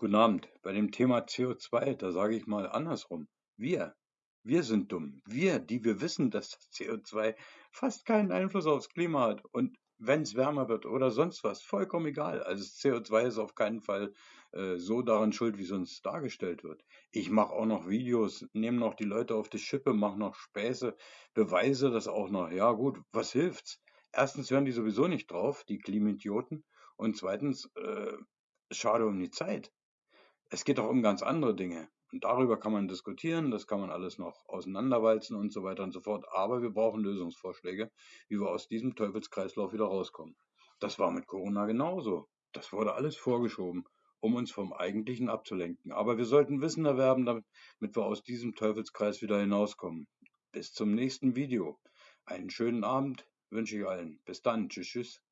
Guten Abend. Bei dem Thema CO2, da sage ich mal andersrum. Wir, wir sind dumm. Wir, die wir wissen, dass das CO2 fast keinen Einfluss aufs Klima hat. Und wenn es wärmer wird oder sonst was, vollkommen egal. Also das CO2 ist auf keinen Fall äh, so daran schuld, wie uns dargestellt wird. Ich mache auch noch Videos, nehme noch die Leute auf die Schippe, mache noch Späße, beweise das auch noch. Ja gut, was hilft's? Erstens hören die sowieso nicht drauf, die Klimaidioten. Und zweitens, äh, schade um die Zeit. Es geht auch um ganz andere Dinge. Und darüber kann man diskutieren, das kann man alles noch auseinanderwalzen und so weiter und so fort. Aber wir brauchen Lösungsvorschläge, wie wir aus diesem Teufelskreislauf wieder rauskommen. Das war mit Corona genauso. Das wurde alles vorgeschoben, um uns vom Eigentlichen abzulenken. Aber wir sollten Wissen erwerben, damit wir aus diesem Teufelskreis wieder hinauskommen. Bis zum nächsten Video. Einen schönen Abend wünsche ich allen. Bis dann. Tschüss, tschüss.